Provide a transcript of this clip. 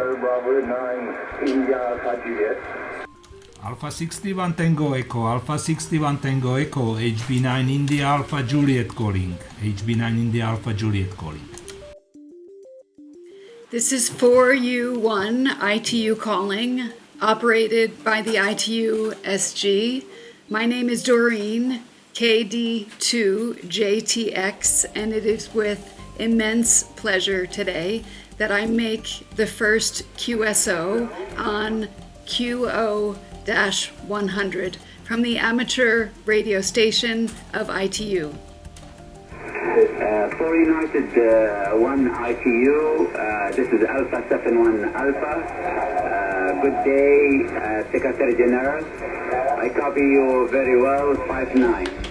Hotel Bravo 9, India Alpha Juliet. Alpha 61 Tango Echo, Alpha 61 Tango Echo, HB9 India Alpha Juliet calling, HB9 India Alpha Juliet calling. This is 4U1 ITU calling, operated by the ITU SG. My name is Doreen, KD2JTX, and it is with immense pleasure today that I make the first QSO on QO 100 from the amateur radio station of ITU. Uh, for United uh, 1 ITU, uh, this is Alpha 71 Alpha. Uh, good day, uh, Secretary General. I copy you very well, 5-9.